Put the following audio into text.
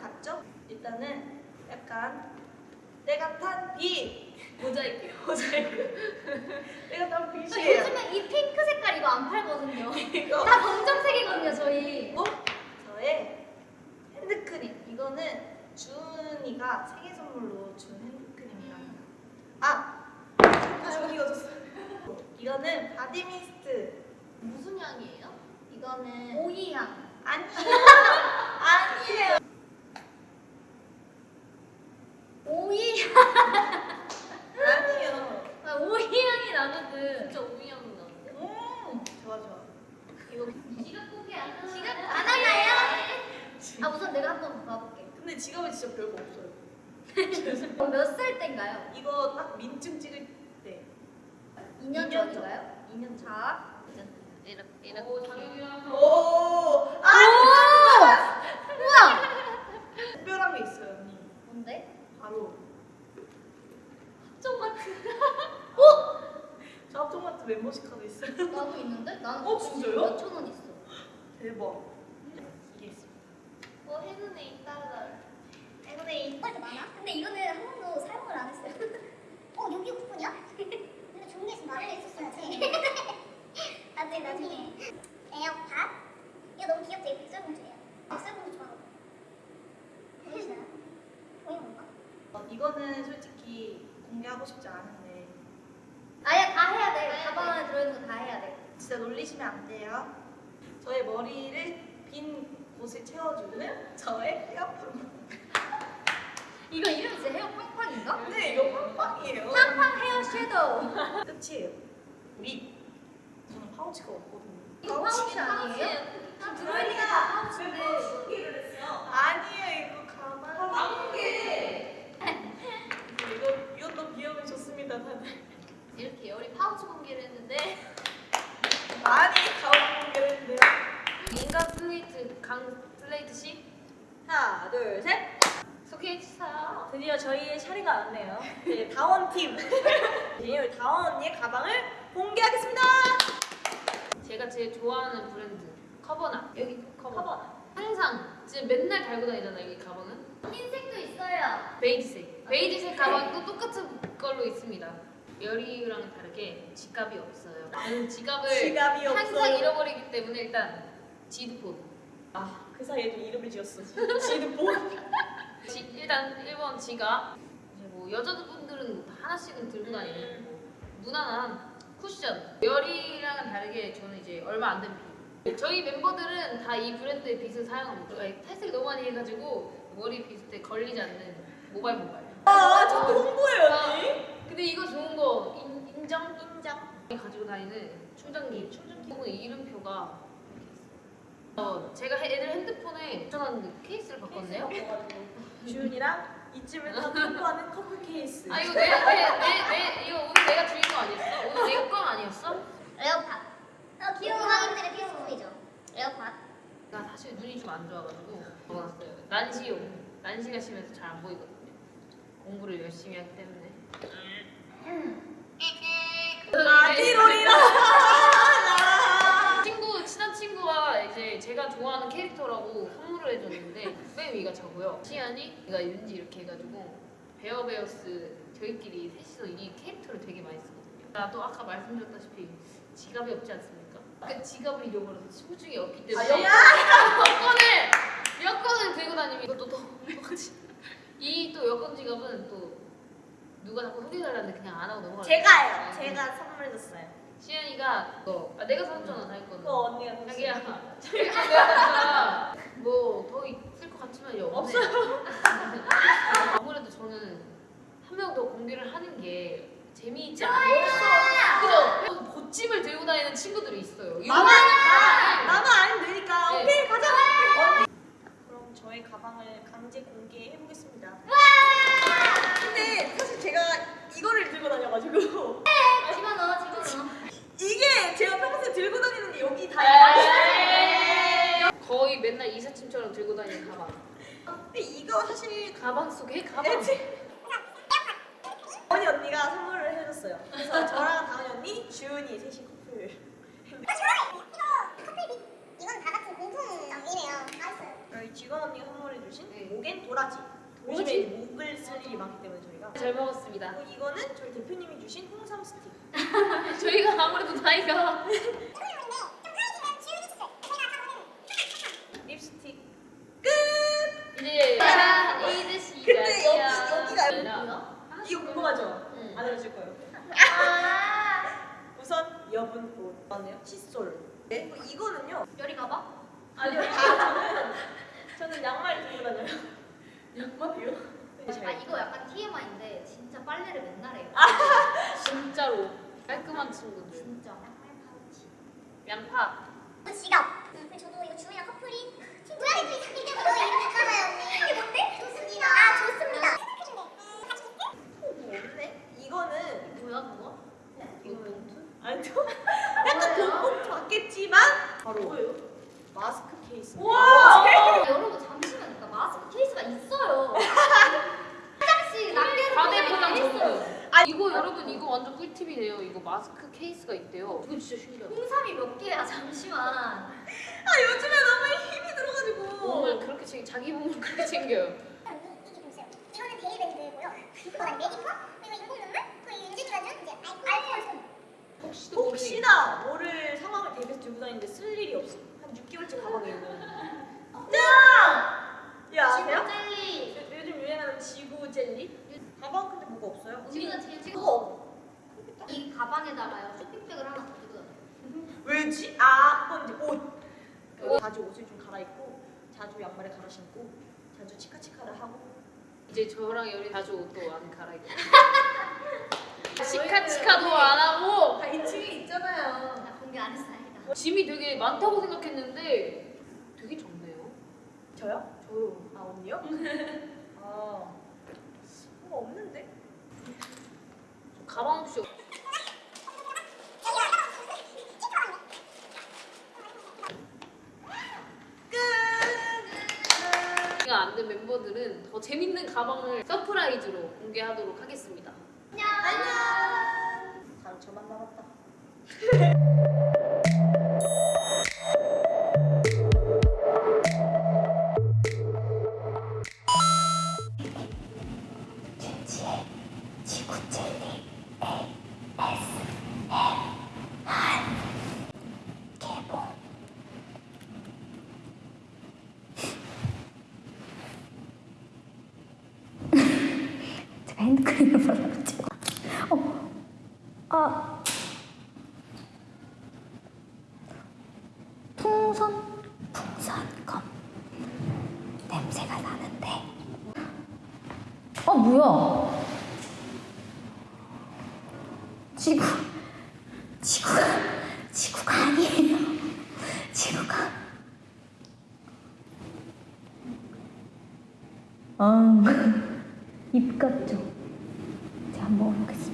같죠? 일단은 약간 때가 탄 빗! 모자이크, 모자이크. 때가 탄 빗이에요. 요즘에 이 핑크 색깔 이거 안 팔거든요. 이거 다 검정색이거든요, 저희. 그리고 저의 핸드크림. 이거는 준이가 생일 선물로 준 핸드크림이랍니다. 아! 준이가 줬어요. 이거는 body mist. 무슨 향이에요? 이거는 오이향. 아니에요. 아니에요. 오이향. 아니에요. 아, 오이향이 나거든. 진짜 오이 향이 나는데? 음, 좋아 좋아. 이거 지갑 공개 안 하나요? 지갑 안 하나요? 아, 우선 내가 한번 봐볼게. 근데 진짜 별거 없어요. 몇 살 때인가요? 이거 딱 민증 찍을 때 2년 2년 전인가요? 2년 전. 자. 이렇게 이렇게. 오, 장유랑 오, 아, 오! 우와! 특별한 게 있어요, 언니. 뭔데? 바로 합정 마트. 저 합동마트 멤버십 카드 있어요. 나도 있는데? 나는 어, 진짜요? 몇천 원 있어. 대박. 이게 있습니다. 어 있다가. 근데 이거 많아? 근데 이거는 한 번도 사용을 안 했어요. 어, 여기 쿠폰이야? 근데 좋은 게 있으면 말해 있었어야지. 나중에 나중에. 에어팟? 이거 너무 귀엽죠? 이 백설공주예요. 백설공주 좋아하고. 보이시나요? 보이는 건가? 어, 이거는 솔직히 공개하고 싶지 않은데 아예 다 해야 돼. 가방 안에 들어있는 거 다 해야 돼. 진짜 놀리시면 안 돼요. 저의 머리를 빈 곳을 채워주는 저의 헤어팡. 이거 이름 진짜 헤어 팡팡인가? 네, 이거 팡팡이에요. 팡팡 헤어 섀도우. 끝이에요. 립. 저는 파우치가 없거든요. 이거 파우치 아니에요? 다 들어있는 거 파우치인데. 아니에요, 이거 가방. 가방게. 이거 이것도 비용을 줬습니다, 다들. 이렇게 열이 파우치 공개를 했는데 많이 가방 공개했는데요. 인간 플레이트 강 플레이트 씨 하나, 둘, 셋. 소개해 주세요. 드디어 저희의 차례가 왔네요. 네, 다원 팀. 네, 다원 언니의 가방을 공개하겠습니다. 제가 제일 좋아하는 브랜드 커버낫 여기 커버. 커버. 항상 지금 맨날 달고 다니잖아요 이 가방은 흰색도 있어요. 베이지색 베이지색 가방도 똑같은 걸로 있습니다 열이랑 다르게 지갑이 없어요 저는 지갑을 지갑이 항상 없어요. 잃어버리기 때문에 일단 핸드폰 아, 그 사이에 좀 이름을 지었어. 지드폰. 지, 일단 1번 지갑 뭐 여자분들은 다 하나씩은 들고 다니는 뭐 무난한 쿠션 열이랑은 다르게 저는 이제 얼마 안 된 빗. 저희 멤버들은 다 이 브랜드의 빗을 사용합니다 탈색을 너무 많이 해가지고 머리 빗을 걸리지 않는 모발 모발. 아, 자꾸 홍보해요, 언니. 근데 이거 좋은 거 인, 인정? 인정? 가지고 다니는 충전기 충전기. 어, 이름표가 어, 제가 해- 애들 핸드폰에 붙여놨는 케이스를 바꿨네요 주윤이랑 이쯤을 다 공부하는 커플 케이스. 아 이거 내내내 이거 오늘 내가 주인공 아니었어? 오늘 내건 아니었어? 에어팟. 어, 귀여운 하인들의 필수품이죠. 에어팟. 나 사실 눈이 좀 안 좋아가지고 먹어놨어요. 난시용. 난시가 심해서 잘 안 보이거든요. 공부를 열심히 하기 때문에. 아디로리라. 친구 친한 친구가 이제 제가 좋아하는 캐릭터라고 선물을 해줬는데 맨 위가 저고요. 시안이 얘가 윤지 이렇게 해가지고 베어베어스 저희끼리 셋이서 이 캐릭터를 되게 많이 쓰거든요. 나도 아까 말씀드렸다시피 지갑이 없지 않습니까? 그 지갑을 잃어버려서 소중히 없기 때문에 아, 여권을 여권을 들고 다니면 이것도 또 똑같이 이또 여권 지갑은 또 누가 자꾸 소개해달라는데 그냥 안 하고 넘어가요. 제가요. 제가 선물해줬어요. 시안이가 너 아, 내가 사줬잖아 자기 거는. 그거 언니가 자기야 내가 뭐더 있을 것 같지만 없네. 아무래도 저는 한 명 더 공개를 하는 게 재미있지 않아요. 그죠? 보찜을 들고 다니는 친구들이 있어요. 나만 네. 나만 아니면 되니까. 네. 오케이 가자. 그럼 저의 가방을 강제 공개해 보겠습니다. 근데 사실 제가 이거를 들고 다녀가지고 집어넣어, 집어넣어. 이게 제가 평소에 들고 다니는 게 여기 다요. 거의 맨날 이사짐처럼 들고 다니는 가방. 근데 이거 사실 가방 속에 가방. 다원이 언니가 선물을 해줬어요. 그래서 저랑 다원이 언니, 주은이 셋이 커플. 이건 다 같은 공통이래요. 맛있어요. 저희 지우 이건 언니가 선물해주신 네. 목엔 도라지. 도라지? 요즘에 목을 쓸 일이 많기 때문에 저희가. 잘 먹었습니다. 그리고 이거는 저희 대표님이 주신 홍삼 스틱. 저희가 아무래도 나이가 궁금하죠? 응. 안 알려줄 거예요. 우선 여분 옷. 맞네요. 칫솔. 네. 그리고 이거는요. 열이 가봐? 아니요. 저는 저는 양말 들고 다녀요. 양말이요? 아 이거 약간 TMI인데 진짜 빨래를 맨날 해요. 진짜로 깔끔한 친구들. 진짜. 양파. 지갑. 응, 저도 이거 주희랑 커플이 때부터 이름 바꿔봐요 언니. 이게 뭔데? 좋습니다. 아 좋습니다. 뭐 없네. 이거는 뭐야 그거? 이거는 아니요. 약간 돈봉투 같겠지만 바로 뭐예요? 마스크 케이스. 아, 여러분 잠시만 그러니까 마스크 케이스가 있어요. 화장실 낱개로 과대 포장이 포장 돼 있어요. 전문. 아 이거 여러분 이거 완전 꿀팁이래요. 이거 마스크 케이스가 있대요. 이거 진짜 신기하다. 홍삼이 몇 개야 잠시만. 아 요즘에 너무 힘이 들어가지고. 몸을 그렇게 챙 자기 몸을 그렇게 챙겨요. 이게 좀 있어요. 이거는 데일밴드고요. 이거는 메디커 그리고 인공 눈물 그리고 윤준이가 준 이제 알코올 손. 혹시도 혹시나 모를 상황을 대비해서 들고 다니는데 쓸 일이 없어. 한 6개월째 가방에 있는. 짠! 야 아세요? 젤리. 요- 요즘 유행하는 지구 젤리? 가방 근데 뭐가 없어요? 우리가 제일 찍어. 그거 이 가방에다가요 쇼핑백을 하나 더 들고 다녀요. 왜지? 아 그건 이제 옷. 그 자주 옷을 좀 갈아입고 자주 양말에 갈아 신고 자주 치카치카를 하고 이제 저랑 열이 자주 옷도 안 갈아입고. 치카 치카도 안 하고 다 2층에 있잖아요. 나 공개 안 했어 다행이다. 짐이 되게 많다고 생각했는데 되게 적네요. 저요? 저요. 아 언니요? 아 뭐가 없는데? 저 가방 없이 안 된 멤버들은 더 재밌는 가방을 서프라이즈로 공개하도록 하겠습니다. 안녕. 저만 남았다. 핸드크림을 발라가지고 어, 아 풍선 풍선껌 냄새가 나는데 어 뭐야 지구 지구가 지구가 아니에요 지구가 아 입 같죠? 제가 한번 먹어보겠습니다.